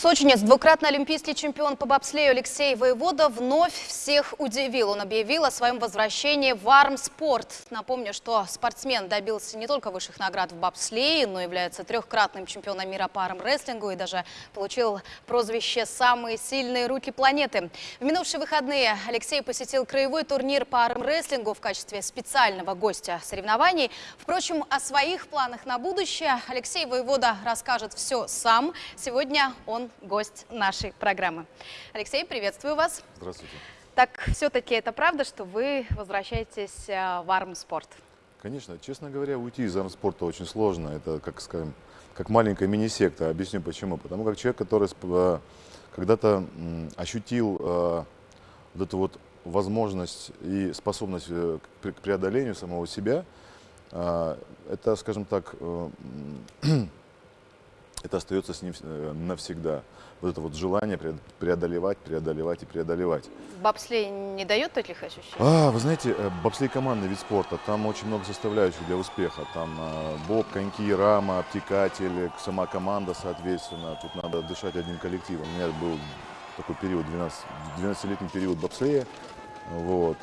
Сочинец, двукратный олимпийский чемпион по бобслею Алексей Воевода вновь всех удивил. Он объявил о своем возвращении в армспорт. Напомню, что спортсмен добился не только высших наград в бобслее, но является трехкратным чемпионом мира по армрестлингу и даже получил прозвище «Самые сильные руки планеты». В минувшие выходные Алексей посетил краевой турнир по армрестлингу в качестве специального гостя соревнований. Впрочем, о своих планах на будущее Алексей Воевода расскажет все сам. Сегодня он гость нашей программы. Алексей, приветствую вас. Здравствуйте. Так, все-таки это правда, что вы возвращаетесь э, в армспорт? Конечно. Честно говоря, уйти из армспорта очень сложно. Это, как скажем, как маленькая мини-секта. Объясню почему. Потому как человек, который э, когда-то ощутил э, вот эту вот возможность и способность к преодолению самого себя, это, скажем так, это остается с ним э, навсегда. Вот это вот желание преодолевать, преодолевать и преодолевать. Бобслей не дает таких ощущений? А, вы знаете, э, бобслей командный вид спорта, там очень много составляющих для успеха. Там э, боб, коньки, рама, обтекатель, сама команда, соответственно. Тут надо дышать одним коллективом. У меня был такой период, 12, 12-летний период бобслея. Вот,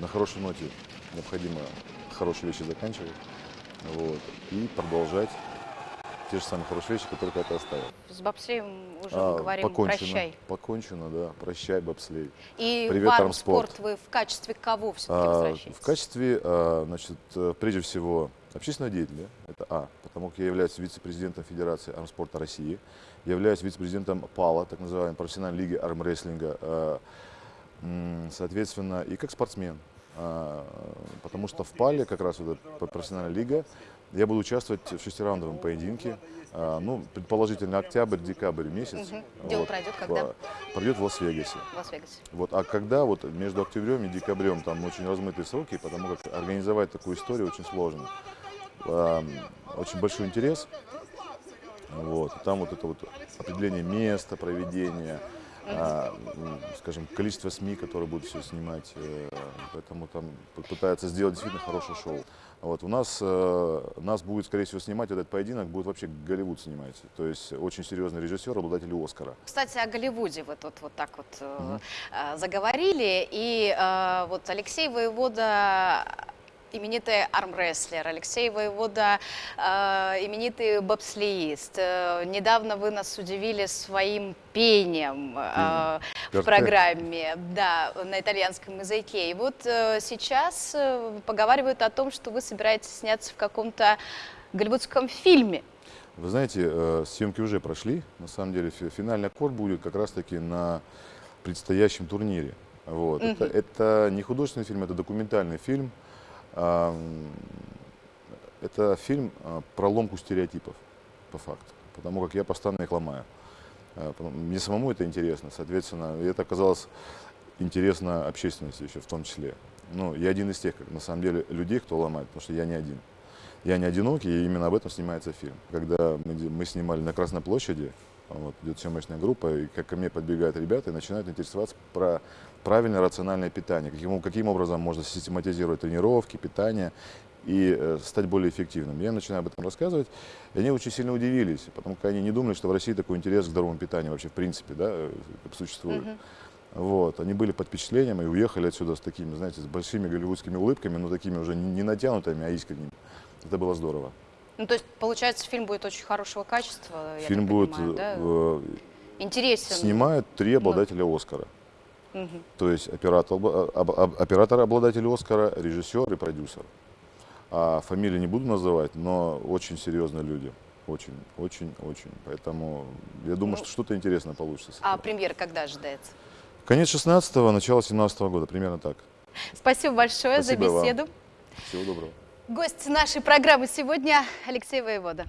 на хорошей ноте необходимо хорошие вещи заканчивать вот, и продолжать те же самые хорошие вещи, которые когда-то оставил. С бобслеем уже а, мы говорим покончено, прощай. Покончено, да. Прощай, бобслей. И Привет, в армспорт вы в качестве кого все-таки а, возвращаетесь? В качестве, а, значит, э, прежде всего, общественного деятеля. Это А. Потому как я являюсь вице-президентом Федерации армспорта России. Я являюсь вице-президентом ПАЛа, так называемой профессиональной лиги армрестлинга. А, соответственно, и как спортсмен. А, потому что в ПАЛе, как раз вот эта профессиональная лига, я буду участвовать в шестираундовом поединке. А, ну, предположительно, октябрь-декабрь месяц. Угу. Где вот, пройдет, когда? Пройдет в Лас-Вегасе. Лас-Вегасе. Вот, а когда вот между октябрем и декабрем там очень размытые сроки, потому как организовать такую историю очень сложно. Очень большой интерес. Вот, там вот это вот определение места проведения, а, скажем, количество СМИ, которые будут все снимать, э, поэтому там пытаются сделать действительно хорошее шоу. Вот, у нас, э, нас будет, скорее всего, снимать этот поединок, будет вообще Голливуд снимать. То есть очень серьезный режиссер, обладатель Оскара. Кстати, о Голливуде вы тут вот так вот угу. заговорили. И вот Алексей Воевода именитый армрестлер, Алексей Воевода, э, именитый бобслеист. Э, недавно вы нас удивили своим пением э, в программе, да, на итальянском языке. И вот э, сейчас э, поговаривают о том, что вы собираетесь сняться в каком-то голливудском фильме. Вы знаете, э, съемки уже прошли. На самом деле финальный аккорд будет как раз-таки на предстоящем турнире. Вот. Угу. Это, это не художественный фильм, это документальный фильм. Это фильм а, про ломку стереотипов, по факту, потому как я постоянно их ломаю. А, мне самому это интересно, соответственно, это оказалось интересно общественности еще в том числе. Ну, я один из тех, как, на самом деле, людей, кто ломает, потому что я не один. Я не одинокий, и именно об этом снимается фильм. Когда мы, мы снимали на Красной площади, вот, идет съемочная группа, и как ко мне подбегают ребята и начинают интересоваться про правильное рациональное питание, каким, каким образом можно систематизировать тренировки, питание и э, стать более эффективным. Я начинаю об этом рассказывать, и они очень сильно удивились, потому что они не думали, что в России такой интерес к здоровому питанию вообще в принципе да, э, существует. Uh -huh. Вот, они были под впечатлением и уехали отсюда с такими, знаете, с большими голливудскими улыбками, но такими уже не натянутыми, а искренними. Это было здорово. Ну, то есть, получается, фильм будет очень хорошего качества, Фильм будет понимаю, да? э, интересен. Снимают три обладателя Оскара. Угу. То есть оператор, оператор обладатель Оскара, режиссер и продюсер. А фамилии не буду называть, но очень серьезные люди. Очень, очень, очень. Поэтому я думаю, ну, что что-то интересное получится. А премьера когда ожидается? Конец 16-го, начало 17 -го года, примерно так. Спасибо большое Спасибо за беседу. Вам. Всего доброго. Гость нашей программы сегодня Алексей Воевода.